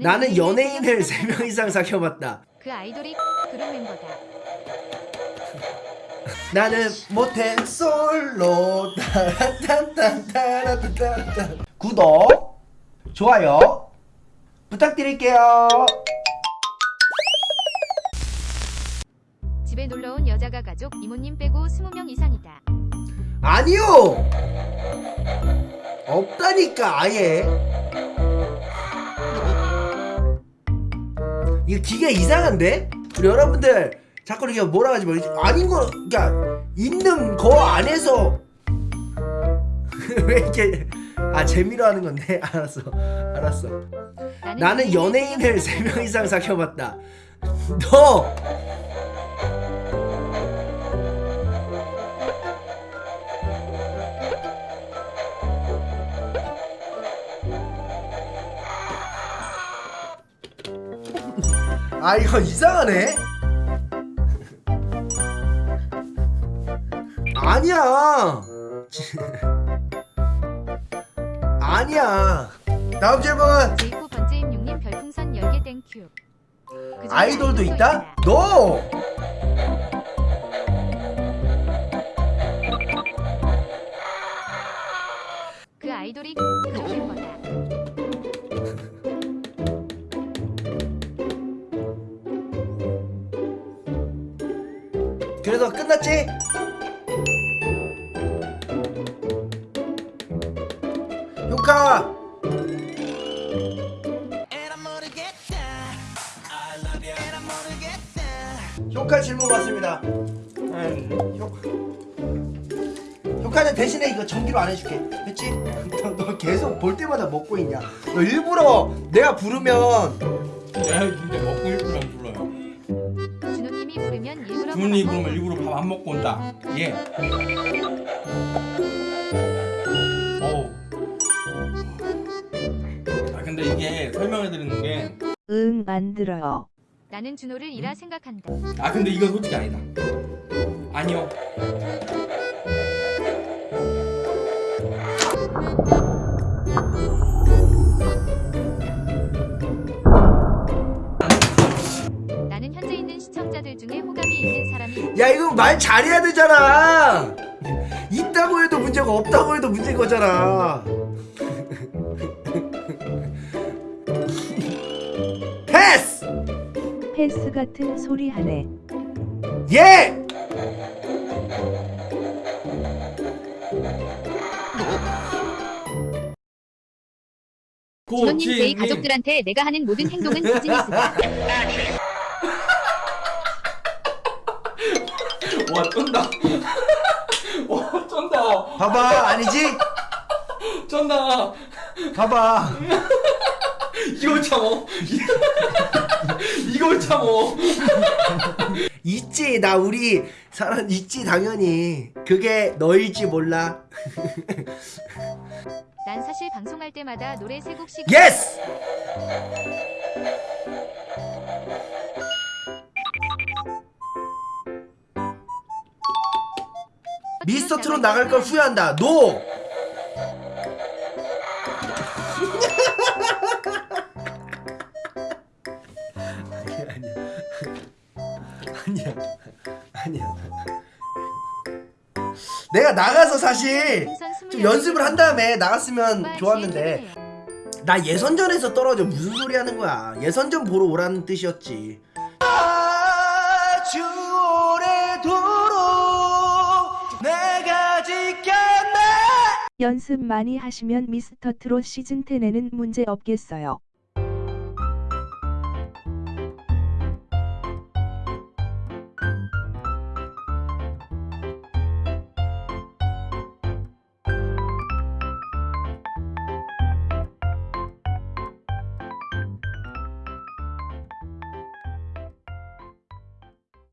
나는 연예인을 3명 이상 사귀어봤다. 그 아이돌이 그룹 멤버다. 나는 모태 솔로 따란딴딴따란딴따란 구독 좋아요 부탁드릴게요 집에 놀러 온 여자가 가족 이모님 빼고 20명 이상이다. 아니요 없다니까 아예 이거 기계 이상한데? 우리 여러분들 자꾸 이렇게 뭐라 하지 마 아닌 거 그러니까 있는 거 안에서 왜 이렇게 아 재미로 하는 건데? 알았어 알았어. 나는 연예인을 3명 이상 사귀어봤다. 너 아 이거 이상하네 아니야 아니야 다음 질문 제이코 번제임육님 별풍선 10개 땡큐. 그중에 아이돌도 있다? 너! 그 아이돌이 그룹 멤버다. 그래서 끝났지? 효카 효카 질문 왔습니다 음, 효- 효카는 대신에 이거 전기로 안 해줄게 됐지? 너, 너 계속 볼 때마다 먹고 있냐 너 일부러 내가 부르면 내가 근데 먹고. 부르면 일부러 밥 그러면 먹고 일부러 밥 안 먹고 온다. 예. 어우. 아 근데 이게 설명해 드리는 게아 응, 안 들어요. 나는 준호를 이라 생각한다. 근데 이건 솔직히 아니다. 아니요. 중에 호감이 있는 사람이. 야 이거 말 잘해야 되잖아 있다고 해도 문제가 없다고 해도 문제인 거잖아 패스 패스 같은 소리 하네. 예 고치 제이 가족들한테 내가 하는 모든 행동은 비즈니스다. 와 쩐다. 와 쩐다. 봐봐 아니지 쩐다. 봐봐 이걸 참어. 이걸 참어. 있지 나 우리 사람 있지 당연히 그게 너일지 몰라 난 사실 방송할 때마다 노래 세 곡씩 예스 미스터 트롯 나갈 걸 후회한다. 노! 아니야 아니야. 아니야. 내가 나가서 사실 좀 연습을 한 다음에 나갔으면 좋았는데 나 예선전에서 떨어져 무슨 소리 하는 거야. 예선전 보러 오라는 뜻이었지 연습 많이 하시면 미스터 트롯 시즌 10에는 문제 없겠어요.